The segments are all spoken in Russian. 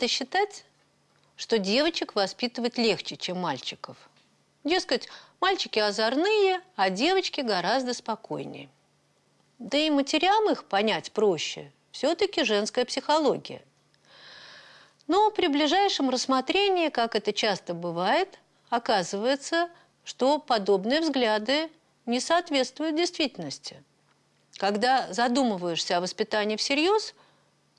Принято считать, что девочек воспитывать легче, чем мальчиков. Дескать, мальчики озорные, а девочки гораздо спокойнее. Да и матерям их понять проще. Все-таки женская психология. Но при ближайшем рассмотрении, как это часто бывает, оказывается, что подобные взгляды не соответствуют действительности. Когда задумываешься о воспитании всерьез,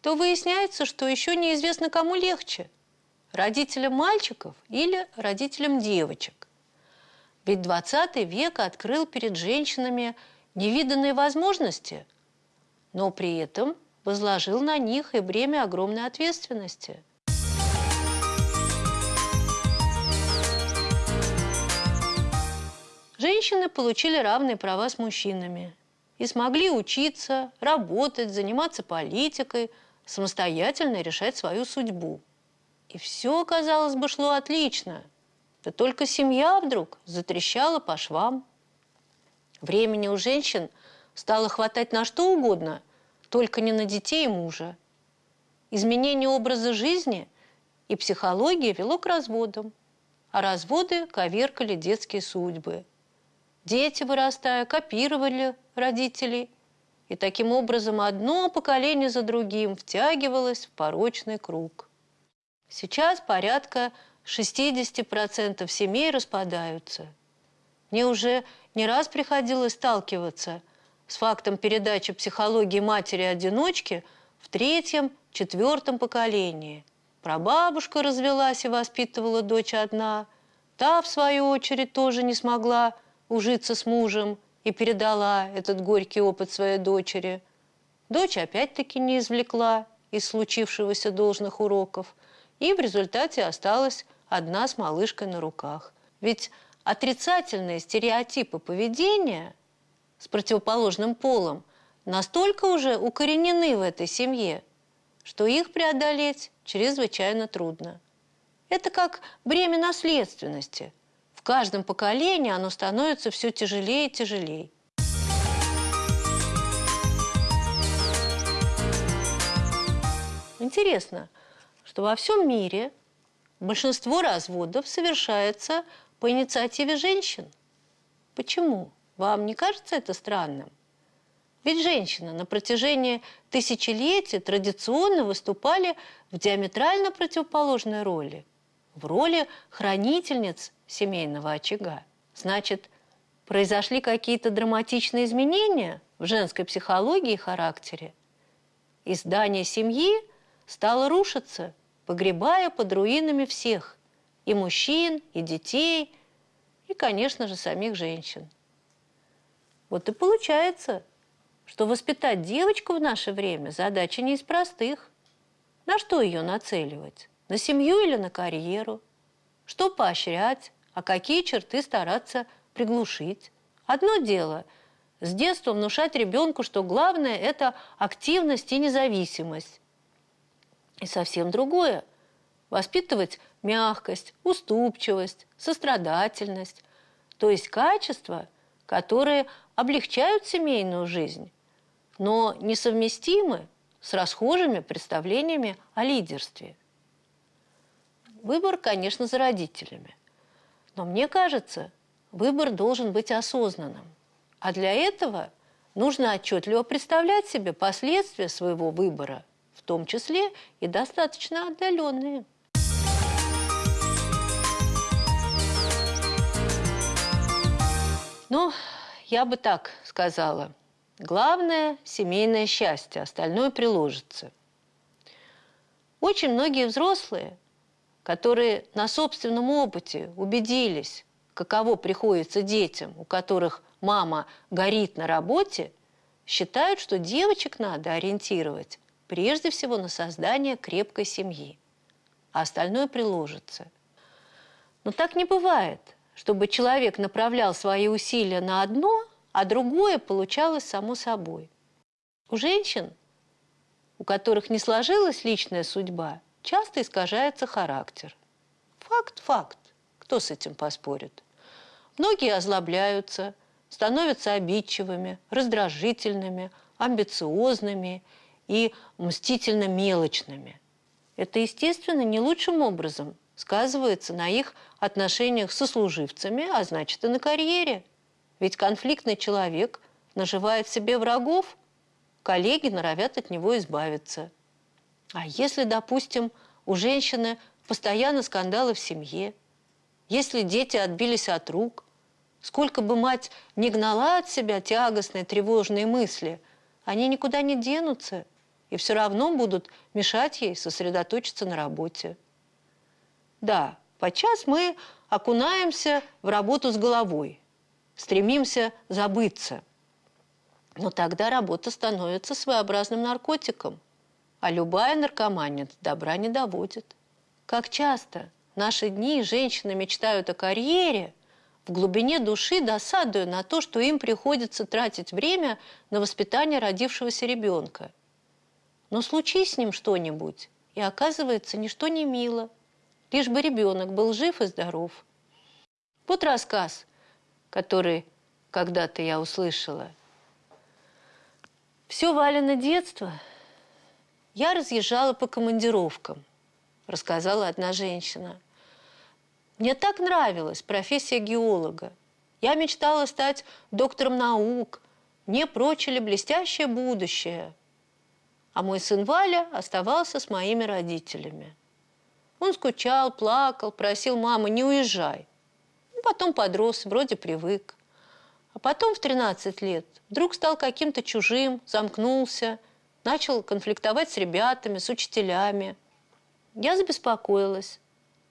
то выясняется, что еще неизвестно, кому легче – родителям мальчиков или родителям девочек. Ведь 20 век открыл перед женщинами невиданные возможности, но при этом возложил на них и бремя огромной ответственности – Женщины получили равные права с мужчинами и смогли учиться, работать, заниматься политикой, самостоятельно решать свою судьбу. И все, казалось бы, шло отлично. Да только семья вдруг затрещала по швам. Времени у женщин стало хватать на что угодно, только не на детей и мужа. Изменение образа жизни и психологии вело к разводам, а разводы коверкали детские судьбы – Дети, вырастая, копировали родителей, и таким образом одно поколение за другим втягивалось в порочный круг. Сейчас порядка 60% семей распадаются. Мне уже не раз приходилось сталкиваться с фактом передачи психологии матери-одиночки в третьем, четвертом поколении. Прабабушка развелась и воспитывала дочь одна. Та, в свою очередь, тоже не смогла ужиться с мужем и передала этот горький опыт своей дочери. Дочь опять-таки не извлекла из случившегося должных уроков и в результате осталась одна с малышкой на руках. Ведь отрицательные стереотипы поведения с противоположным полом настолько уже укоренены в этой семье, что их преодолеть чрезвычайно трудно. Это как бремя наследственности – в каждом поколении оно становится все тяжелее и тяжелее. Интересно, что во всем мире большинство разводов совершается по инициативе женщин. Почему? Вам не кажется это странным? Ведь женщины на протяжении тысячелетий традиционно выступали в диаметрально противоположной роли. В роли хранительниц семейного очага. Значит, произошли какие-то драматичные изменения в женской психологии и характере. И здание семьи стало рушиться, погребая под руинами всех – и мужчин, и детей, и, конечно же, самих женщин. Вот и получается, что воспитать девочку в наше время задача не из простых. На что ее нацеливать? На семью или на карьеру? Что поощрять? а какие черты стараться приглушить. Одно дело – с детства внушать ребенку, что главное – это активность и независимость. И совсем другое – воспитывать мягкость, уступчивость, сострадательность, то есть качества, которые облегчают семейную жизнь, но несовместимы с расхожими представлениями о лидерстве. Выбор, конечно, за родителями. Но мне кажется, выбор должен быть осознанным. А для этого нужно отчетливо представлять себе последствия своего выбора, в том числе и достаточно отдаленные. Ну, я бы так сказала. Главное – семейное счастье, остальное приложится. Очень многие взрослые которые на собственном опыте убедились, каково приходится детям, у которых мама горит на работе, считают, что девочек надо ориентировать прежде всего на создание крепкой семьи, а остальное приложится. Но так не бывает, чтобы человек направлял свои усилия на одно, а другое получалось само собой. У женщин, у которых не сложилась личная судьба – часто искажается характер. Факт – факт. Кто с этим поспорит? Многие озлобляются, становятся обидчивыми, раздражительными, амбициозными и мстительно мелочными. Это, естественно, не лучшим образом сказывается на их отношениях со служивцами, а значит и на карьере. Ведь конфликтный человек наживает себе врагов, коллеги норовят от него избавиться. А если, допустим, у женщины постоянно скандалы в семье, если дети отбились от рук, сколько бы мать не гнала от себя тягостные, тревожные мысли, они никуда не денутся и все равно будут мешать ей сосредоточиться на работе. Да, подчас мы окунаемся в работу с головой, стремимся забыться. Но тогда работа становится своеобразным наркотиком, а любая наркомания добра не доводит. Как часто в наши дни женщины мечтают о карьере, в глубине души досадуя на то, что им приходится тратить время на воспитание родившегося ребенка. Но случись с ним что-нибудь, и оказывается, ничто не мило, лишь бы ребенок был жив и здоров. Вот рассказ, который когда-то я услышала. Все Валено детство я разъезжала по командировкам рассказала одна женщина. Мне так нравилась профессия геолога. Я мечтала стать доктором наук. Мне прочили блестящее будущее. А мой сын Валя оставался с моими родителями. Он скучал, плакал, просил мамы, не уезжай. Ну, потом подрос, вроде привык. А потом в 13 лет вдруг стал каким-то чужим, замкнулся, начал конфликтовать с ребятами, с учителями – я забеспокоилась,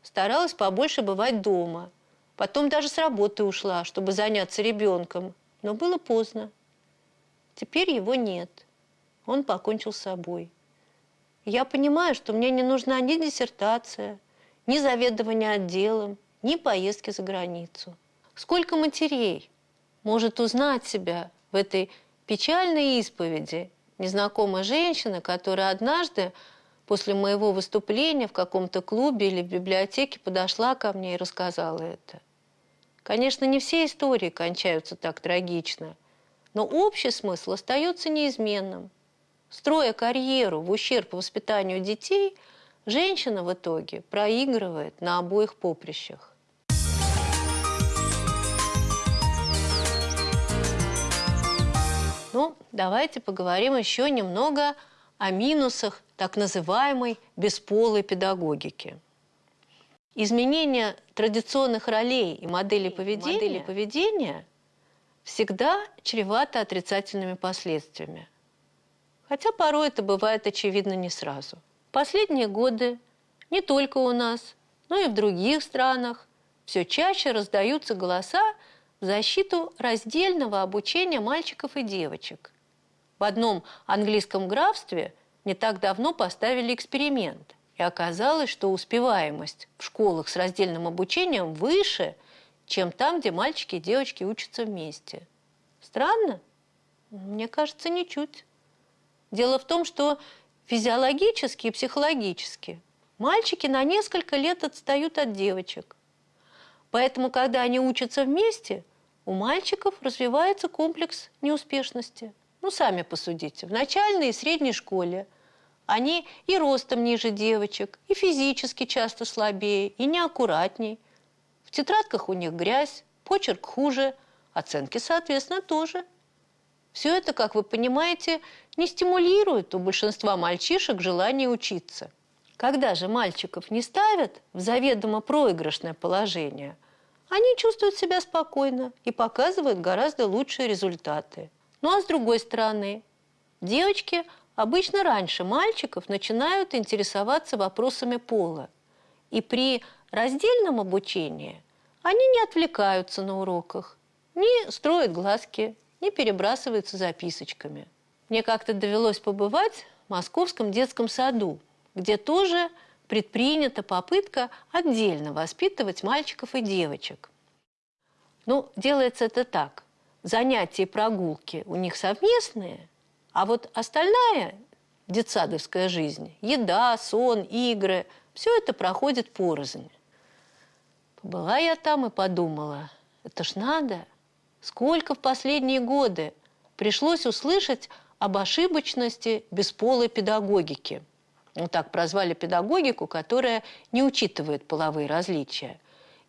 старалась побольше бывать дома. Потом даже с работы ушла, чтобы заняться ребенком. Но было поздно. Теперь его нет. Он покончил с собой. Я понимаю, что мне не нужна ни диссертация, ни заведование отделом, ни поездки за границу. Сколько матерей может узнать себя в этой печальной исповеди незнакомая женщина, которая однажды после моего выступления в каком-то клубе или в библиотеке подошла ко мне и рассказала это. Конечно, не все истории кончаются так трагично, но общий смысл остается неизменным. Строя карьеру в ущерб воспитанию детей, женщина в итоге проигрывает на обоих поприщах. Ну, давайте поговорим еще немного о минусах так называемой бесполой педагогики. Изменение традиционных ролей и моделей поведения, модели поведения всегда чревато отрицательными последствиями. Хотя порой это бывает очевидно не сразу. Последние годы не только у нас, но и в других странах все чаще раздаются голоса в защиту раздельного обучения мальчиков и девочек. В одном английском графстве не так давно поставили эксперимент, и оказалось, что успеваемость в школах с раздельным обучением выше, чем там, где мальчики и девочки учатся вместе. Странно? Мне кажется, ничуть. Дело в том, что физиологически и психологически мальчики на несколько лет отстают от девочек. Поэтому, когда они учатся вместе, у мальчиков развивается комплекс неуспешности – ну, сами посудите. В начальной и средней школе они и ростом ниже девочек, и физически часто слабее, и неаккуратней. В тетрадках у них грязь, почерк хуже, оценки, соответственно, тоже. Все это, как вы понимаете, не стимулирует у большинства мальчишек желание учиться. Когда же мальчиков не ставят в заведомо проигрышное положение, они чувствуют себя спокойно и показывают гораздо лучшие результаты. Ну а с другой стороны, девочки обычно раньше мальчиков начинают интересоваться вопросами пола. И при раздельном обучении они не отвлекаются на уроках, не строят глазки, не перебрасываются записочками. Мне как-то довелось побывать в московском детском саду, где тоже предпринята попытка отдельно воспитывать мальчиков и девочек. Ну, делается это так занятия и прогулки у них совместные, а вот остальная детсадовская жизнь, еда, сон, игры, все это проходит порознь. Была я там и подумала, это ж надо, сколько в последние годы пришлось услышать об ошибочности бесполой педагогики. Ну, так прозвали педагогику, которая не учитывает половые различия,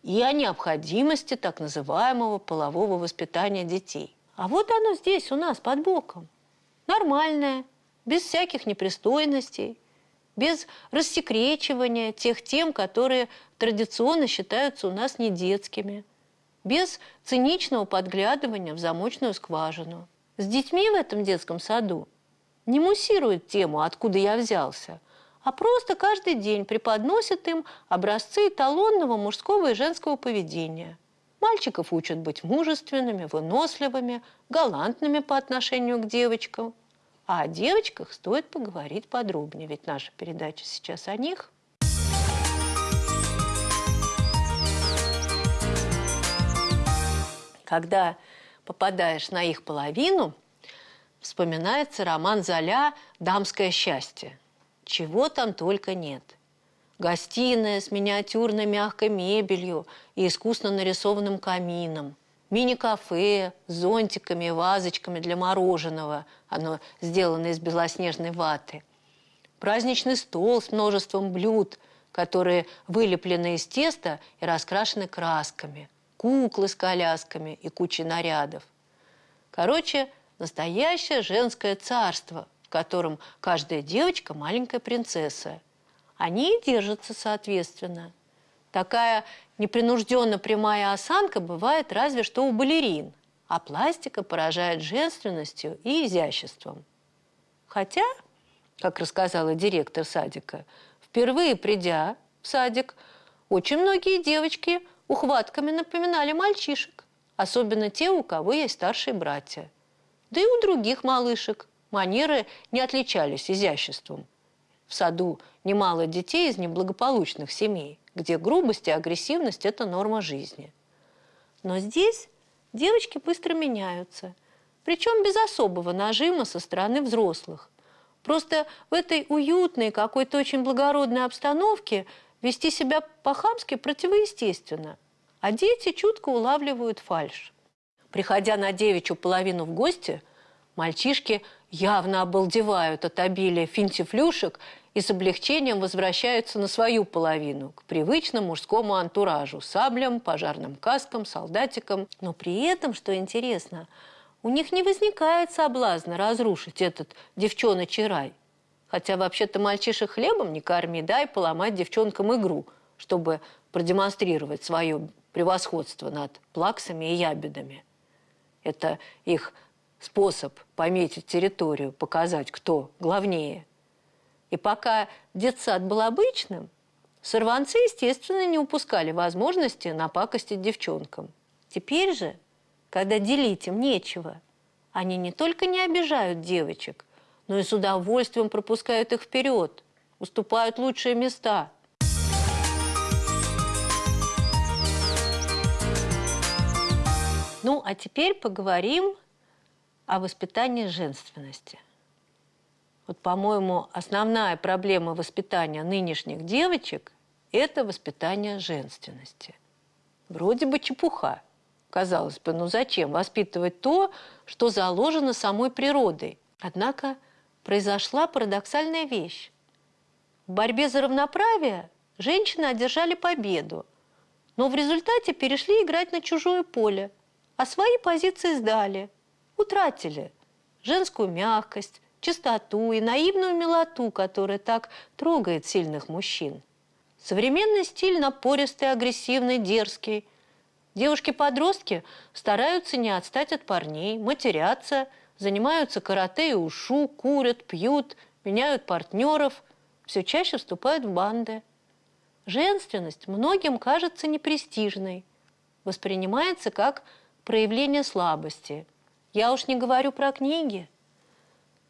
и о необходимости так называемого полового воспитания детей. А вот оно здесь у нас под боком. Нормальное, без всяких непристойностей, без рассекречивания тех тем, которые традиционно считаются у нас не детскими, без циничного подглядывания в замочную скважину. С детьми в этом детском саду не муссируют тему «откуда я взялся», а просто каждый день преподносят им образцы эталонного мужского и женского поведения. Мальчиков учат быть мужественными, выносливыми, галантными по отношению к девочкам. А о девочках стоит поговорить подробнее, ведь наша передача сейчас о них. Когда попадаешь на их половину, вспоминается роман Золя «Дамское счастье». Чего там только нет. Гостиная с миниатюрной мягкой мебелью и искусно нарисованным камином. Мини-кафе с зонтиками и вазочками для мороженого. Оно сделано из белоснежной ваты. Праздничный стол с множеством блюд, которые вылеплены из теста и раскрашены красками. Куклы с колясками и кучей нарядов. Короче, настоящее женское царство, котором каждая девочка – маленькая принцесса. Они и держатся соответственно. Такая непринужденно прямая осанка бывает разве что у балерин, а пластика поражает женственностью и изяществом. Хотя, как рассказала директор садика, впервые придя в садик, очень многие девочки ухватками напоминали мальчишек, особенно те, у кого есть старшие братья – да и у других малышек манеры не отличались изяществом. В саду немало детей из неблагополучных семей, где грубость и агрессивность – это норма жизни. Но здесь девочки быстро меняются, причем без особого нажима со стороны взрослых. Просто в этой уютной, какой-то очень благородной обстановке вести себя по-хамски противоестественно, а дети чутко улавливают фальшь. Приходя на девичью половину в гости, мальчишки явно обалдевают от обилия финтифлюшек и с облегчением возвращаются на свою половину, к привычному мужскому антуражу – саблям, пожарным каскам, солдатикам. Но при этом, что интересно, у них не возникает соблазна разрушить этот девчоночий рай. Хотя вообще-то мальчишек хлебом не корми, дай поломать девчонкам игру, чтобы продемонстрировать свое превосходство над плаксами и ябедами. Это их способ пометить территорию, показать, кто главнее. И пока детсад был обычным, сорванцы, естественно, не упускали возможности напакостить девчонкам. Теперь же, когда делить им нечего, они не только не обижают девочек, но и с удовольствием пропускают их вперед, уступают лучшие места – Ну, а теперь поговорим о воспитании женственности. Вот, по-моему, основная проблема воспитания нынешних девочек – это воспитание женственности. Вроде бы чепуха. Казалось бы, ну зачем воспитывать то, что заложено самой природой? Однако произошла парадоксальная вещь. В борьбе за равноправие женщины одержали победу, но в результате перешли играть на чужое поле – а свои позиции сдали, утратили женскую мягкость, чистоту и наивную милоту, которая так трогает сильных мужчин. Современный стиль напористый, агрессивный, дерзкий. Девушки-подростки стараются не отстать от парней, матерятся, занимаются карате и ушу, курят, пьют, меняют партнеров, все чаще вступают в банды. Женственность многим кажется непрестижной, воспринимается как проявление слабости. Я уж не говорю про книги.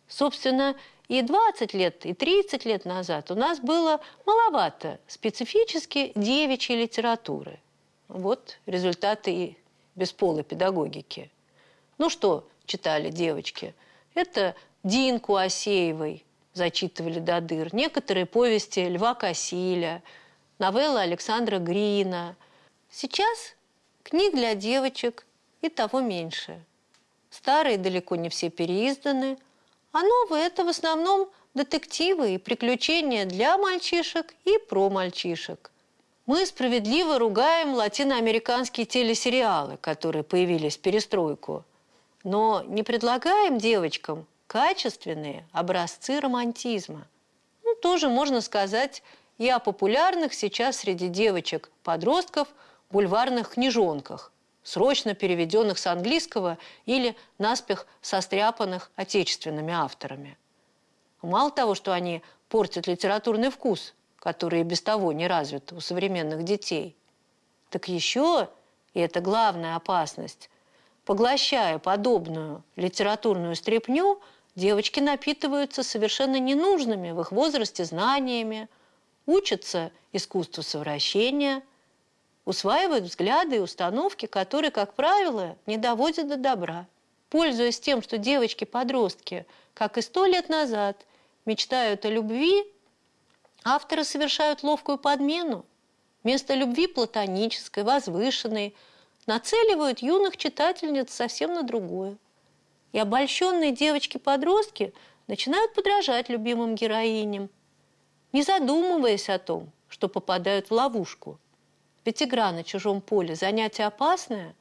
Собственно, и 20 лет, и 30 лет назад у нас было маловато специфически девичьей литературы. Вот результаты и бесполой педагогики. Ну что читали девочки? Это Динку Осеевой зачитывали до дыр, некоторые повести Льва Косиля, новеллы Александра Грина. Сейчас книг для девочек – и того меньше. Старые далеко не все переизданы, А новые – это в основном детективы и приключения для мальчишек и про мальчишек. Мы справедливо ругаем латиноамериканские телесериалы, которые появились в перестройку, но не предлагаем девочкам качественные образцы романтизма. Ну, тоже можно сказать и о популярных сейчас среди девочек-подростков бульварных книжонках, срочно переведенных с английского или наспех состряпанных отечественными авторами. Мало того, что они портят литературный вкус, который и без того не развит у современных детей, так еще, и это главная опасность, поглощая подобную литературную стряпню, девочки напитываются совершенно ненужными в их возрасте знаниями, учатся искусству совращения – усваивают взгляды и установки, которые, как правило, не доводят до добра. Пользуясь тем, что девочки-подростки, как и сто лет назад, мечтают о любви, авторы совершают ловкую подмену. Вместо любви платонической, возвышенной, нацеливают юных читательниц совсем на другое. И обольщенные девочки-подростки начинают подражать любимым героиням, не задумываясь о том, что попадают в ловушку – ведь игра на чужом поле – занятие опасное.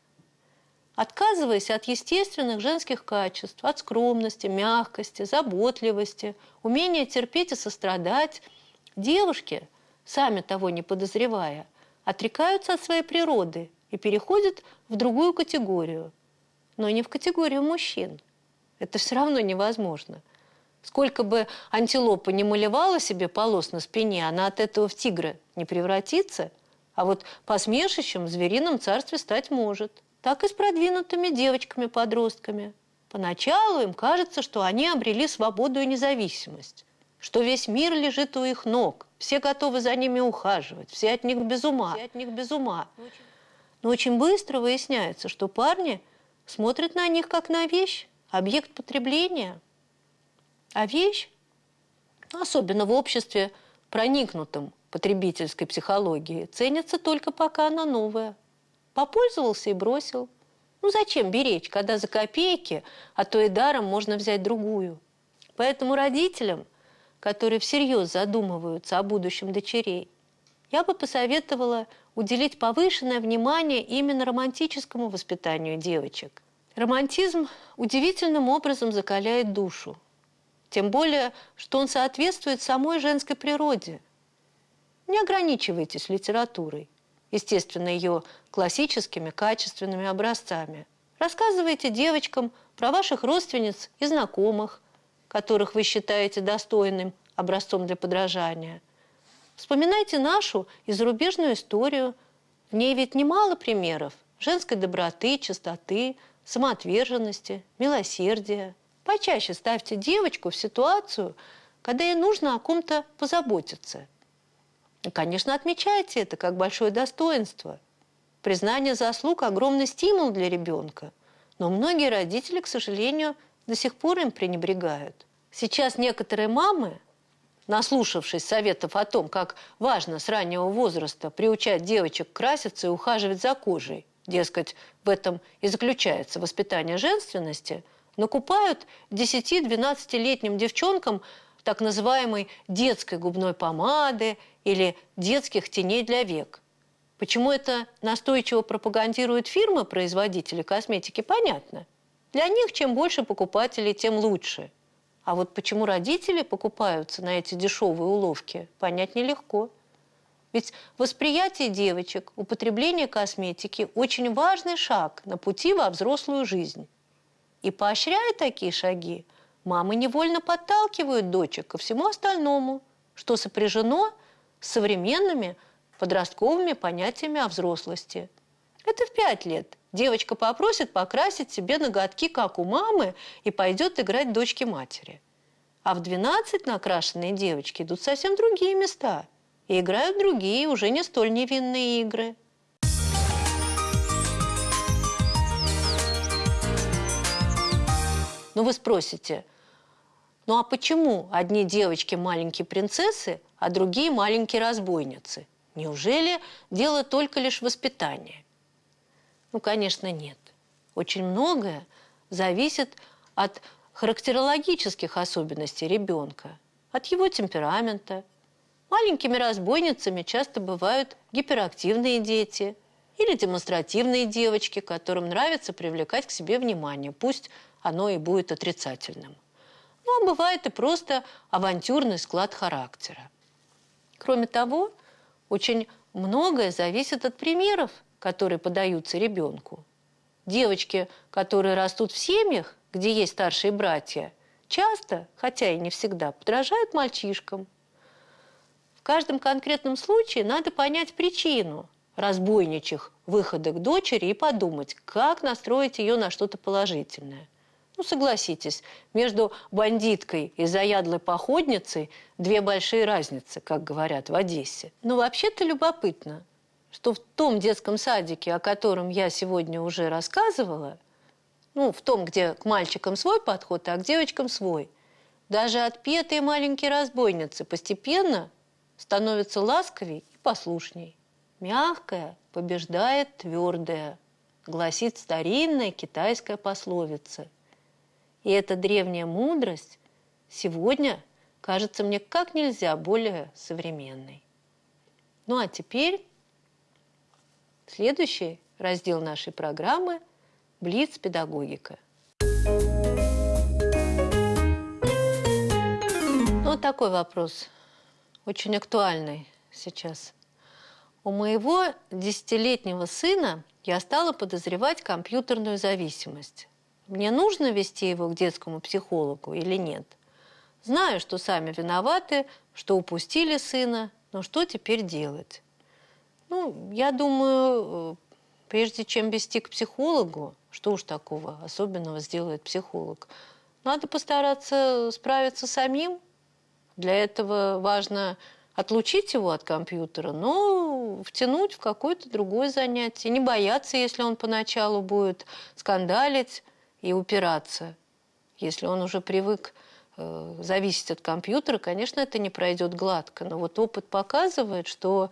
Отказываясь от естественных женских качеств, от скромности, мягкости, заботливости, умения терпеть и сострадать, девушки, сами того не подозревая, отрекаются от своей природы и переходят в другую категорию, но не в категорию мужчин. Это все равно невозможно. Сколько бы антилопа не малевала себе полос на спине, она от этого в тигра не превратится – а вот посмешищем в зверином царстве стать может. Так и с продвинутыми девочками-подростками. Поначалу им кажется, что они обрели свободу и независимость, что весь мир лежит у их ног, все готовы за ними ухаживать, все от них без ума. Все от них без ума. Но очень быстро выясняется, что парни смотрят на них как на вещь, объект потребления. А вещь, особенно в обществе, проникнутом потребительской психологии ценится только пока она новая. Попользовался и бросил. Ну зачем беречь, когда за копейки, а то и даром можно взять другую? Поэтому родителям, которые всерьез задумываются о будущем дочерей, я бы посоветовала уделить повышенное внимание именно романтическому воспитанию девочек. Романтизм удивительным образом закаляет душу. Тем более, что он соответствует самой женской природе – не ограничивайтесь литературой, естественно, ее классическими качественными образцами. Рассказывайте девочкам про ваших родственниц и знакомых, которых вы считаете достойным образцом для подражания. Вспоминайте нашу и зарубежную историю. В ней ведь немало примеров женской доброты, чистоты, самоотверженности, милосердия. Почаще ставьте девочку в ситуацию, когда ей нужно о ком-то позаботиться – Конечно, отмечайте это как большое достоинство. Признание заслуг – огромный стимул для ребенка. Но многие родители, к сожалению, до сих пор им пренебрегают. Сейчас некоторые мамы, наслушавшись советов о том, как важно с раннего возраста приучать девочек краситься и ухаживать за кожей, дескать, в этом и заключается воспитание женственности, накупают 10-12-летним девчонкам так называемой детской губной помады или детских теней для век. Почему это настойчиво пропагандируют фирмы-производители косметики, понятно. Для них чем больше покупателей, тем лучше. А вот почему родители покупаются на эти дешевые уловки, понять нелегко. Ведь восприятие девочек, употребление косметики – очень важный шаг на пути во взрослую жизнь. И поощряя такие шаги, мамы невольно подталкивают дочек ко всему остальному, что сопряжено с современными подростковыми понятиями о взрослости. Это в пять лет. Девочка попросит покрасить себе ноготки, как у мамы, и пойдет играть дочке матери. А в 12 накрашенные девочки идут совсем другие места и играют другие, уже не столь невинные игры. Ну вы спросите, ну а почему одни девочки маленькие принцессы, а другие маленькие разбойницы? Неужели дело только лишь в воспитании? Ну, конечно, нет. Очень многое зависит от характерологических особенностей ребенка, от его темперамента. Маленькими разбойницами часто бывают гиперактивные дети или демонстративные девочки, которым нравится привлекать к себе внимание, пусть оно и будет отрицательным. А бывает и просто авантюрный склад характера. Кроме того, очень многое зависит от примеров, которые подаются ребенку. Девочки, которые растут в семьях, где есть старшие братья, часто, хотя и не всегда, подражают мальчишкам. В каждом конкретном случае надо понять причину разбойничьих выходок дочери и подумать, как настроить ее на что-то положительное. Ну, согласитесь, между бандиткой и заядлой походницей две большие разницы, как говорят в Одессе. Но вообще-то любопытно, что в том детском садике, о котором я сегодня уже рассказывала, ну, в том, где к мальчикам свой подход, а к девочкам свой, даже отпетые маленькие разбойницы постепенно становятся ласковей и послушней. Мягкое побеждает твердое, гласит старинная китайская пословица. И эта древняя мудрость сегодня кажется мне как нельзя более современной. Ну а теперь Следующий раздел нашей программы – Блиц педагогика. Ну, вот такой вопрос, очень актуальный сейчас. У моего десятилетнего сына я стала подозревать компьютерную зависимость. Мне нужно вести его к детскому психологу или нет? Знаю, что сами виноваты, что упустили сына, но что теперь делать? Ну, я думаю, э, прежде чем вести к психологу, что уж такого особенного сделает психолог, надо постараться справиться самим. Для этого важно отлучить его от компьютера, но втянуть в какое-то другое занятие. Не бояться, если он поначалу будет скандалить и упираться. Если он уже привык э, зависеть от компьютера, конечно, это не пройдет гладко. Но вот опыт показывает, что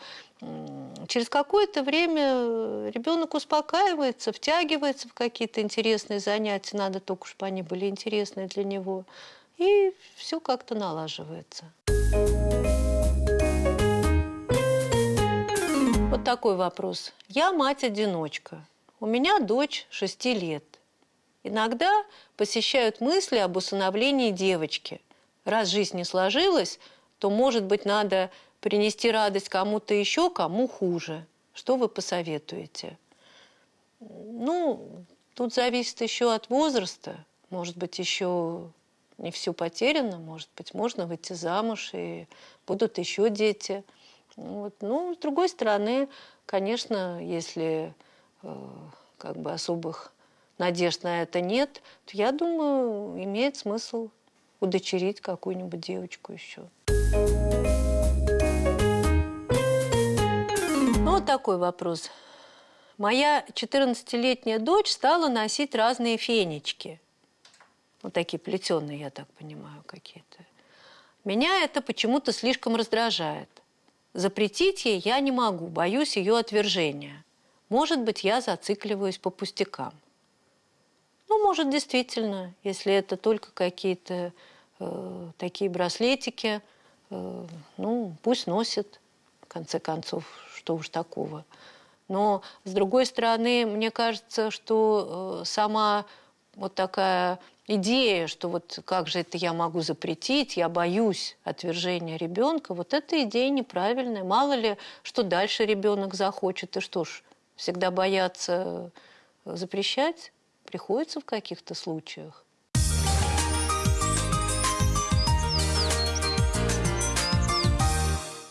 через какое-то время ребенок успокаивается, втягивается в какие-то интересные занятия, надо только, чтобы они были интересные для него, и все как-то налаживается. Вот такой вопрос. Я мать-одиночка. У меня дочь 6 лет. Иногда посещают мысли об усыновлении девочки. Раз жизнь не сложилась, то, может быть, надо принести радость кому-то еще, кому хуже. Что вы посоветуете? Ну, тут зависит еще от возраста. Может быть, еще не все потеряно, может быть, можно выйти замуж, и будут еще дети. Вот. Ну, с другой стороны, конечно, если э, как бы особых надежд на это нет, то я думаю, имеет смысл удочерить какую-нибудь девочку еще. вот такой вопрос. Моя 14-летняя дочь стала носить разные фенечки. Вот такие плетеные, я так понимаю, какие-то. Меня это почему-то слишком раздражает. Запретить ей я не могу, боюсь ее отвержения. Может быть, я зацикливаюсь по пустякам. Может, действительно, если это только какие-то э, такие браслетики, э, ну, пусть носит, в конце концов, что уж такого. Но, с другой стороны, мне кажется, что э, сама вот такая идея, что вот как же это я могу запретить, я боюсь отвержения ребенка, вот эта идея неправильная. Мало ли, что дальше ребенок захочет, и что ж, всегда бояться запрещать приходится в каких-то случаях.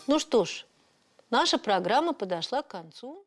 Ну что ж, Наша программа подошла к концу.